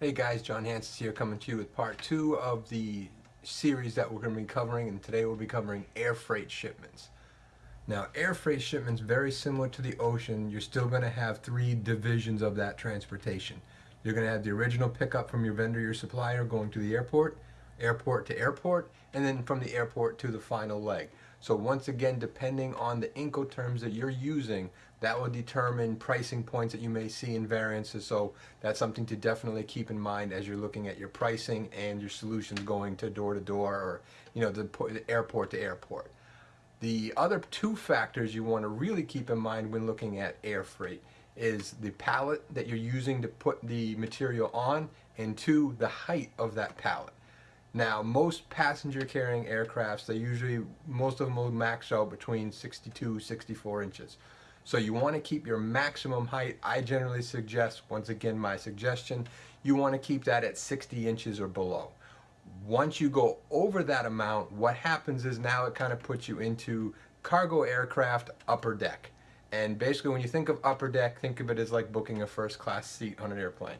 Hey guys, John Hansis here coming to you with part two of the series that we're going to be covering and today we'll be covering air freight shipments. Now air freight shipments very similar to the ocean you're still going to have three divisions of that transportation. You're going to have the original pickup from your vendor your supplier going to the airport, airport to airport, and then from the airport to the final leg. So once again depending on the Incoterms that you're using that will determine pricing points that you may see in variances. So that's something to definitely keep in mind as you're looking at your pricing and your solutions going to door to door or you know the, the airport to airport. The other two factors you want to really keep in mind when looking at air freight is the pallet that you're using to put the material on and two, the height of that pallet. Now, most passenger carrying aircrafts, they usually, most of them will max out between 62, 64 inches. So you want to keep your maximum height. I generally suggest, once again my suggestion, you want to keep that at 60 inches or below. Once you go over that amount, what happens is now it kind of puts you into cargo aircraft upper deck. And basically when you think of upper deck, think of it as like booking a first class seat on an airplane.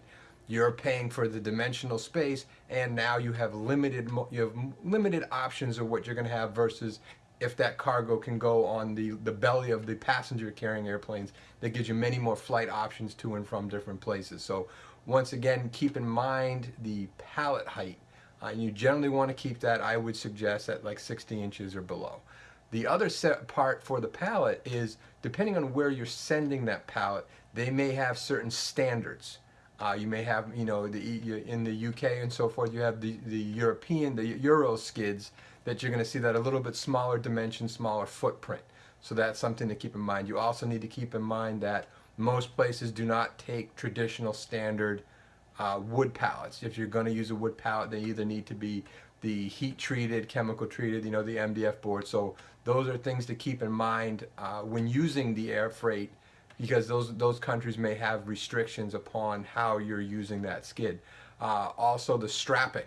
You're paying for the dimensional space and now you have limited you have limited options of what you're going to have versus if that cargo can go on the, the belly of the passenger carrying airplanes, that gives you many more flight options to and from different places. So once again, keep in mind the pallet height. Uh, you generally want to keep that, I would suggest, at like 60 inches or below. The other set part for the pallet is, depending on where you're sending that pallet, they may have certain standards. Uh, you may have, you know, the in the UK and so forth, you have the, the European, the Euro skids, that you're going to see that a little bit smaller dimension, smaller footprint. So that's something to keep in mind. You also need to keep in mind that most places do not take traditional standard uh, wood pallets. If you're going to use a wood pallet, they either need to be the heat treated, chemical treated, you know, the MDF board. So those are things to keep in mind uh, when using the air freight because those those countries may have restrictions upon how you're using that skid. Uh, also the strapping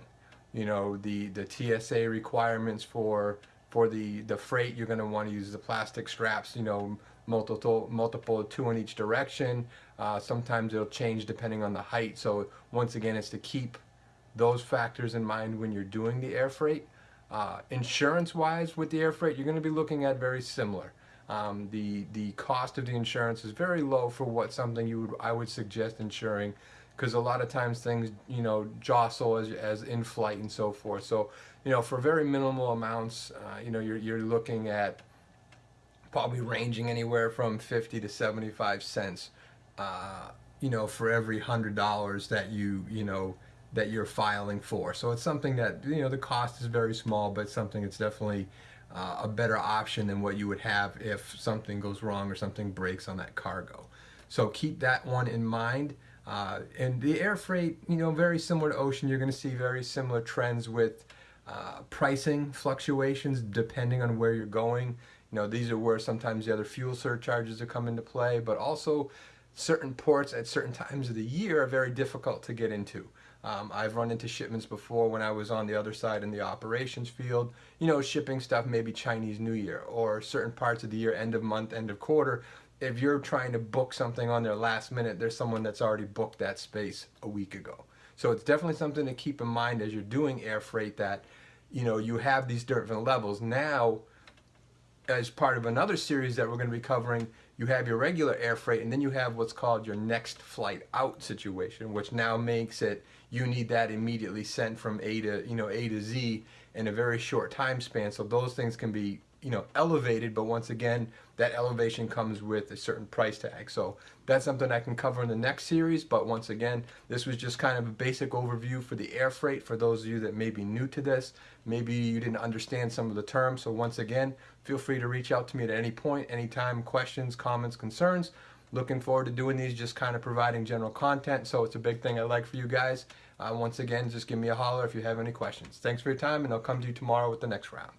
you know the the TSA requirements for for the the freight you're going to want to use the plastic straps you know multiple multiple two in each direction. Uh, sometimes it'll change depending on the height. So once again it's to keep those factors in mind when you're doing the air freight. Uh, insurance wise with the air freight you're going to be looking at very similar um, the the cost of the insurance is very low for what something you would I would suggest insuring because a lot of times things you know jostle as, as in flight and so forth. So you know for very minimal amounts uh, you know you're, you're looking at probably ranging anywhere from 50 to 75 cents uh, you know for every hundred dollars that you you know that you're filing for. So it's something that you know the cost is very small but something that's definitely uh, a better option than what you would have if something goes wrong or something breaks on that cargo so keep that one in mind uh, and the air freight, you know, very similar to ocean, you're going to see very similar trends with uh, pricing fluctuations depending on where you're going. You know, these are where sometimes the other fuel surcharges are come into play, but also certain ports at certain times of the year are very difficult to get into. Um, I've run into shipments before when I was on the other side in the operations field, you know, shipping stuff maybe Chinese New Year or certain parts of the year, end of month, end of quarter, if you're trying to book something on their last minute, there's someone that's already booked that space a week ago. So it's definitely something to keep in mind as you're doing air freight that, you know, you have these different levels. Now, as part of another series that we're going to be covering, you have your regular air freight and then you have what's called your next flight out situation, which now makes it you need that immediately sent from A to, you know, A to Z in a very short time span. So those things can be you know, elevated, but once again, that elevation comes with a certain price tag. So that's something I can cover in the next series, but once again, this was just kind of a basic overview for the air freight for those of you that may be new to this. Maybe you didn't understand some of the terms, so once again, feel free to reach out to me at any point, anytime, questions, comments, concerns. Looking forward to doing these, just kind of providing general content, so it's a big thing I like for you guys. Uh, once again, just give me a holler if you have any questions. Thanks for your time, and I'll come to you tomorrow with the next round.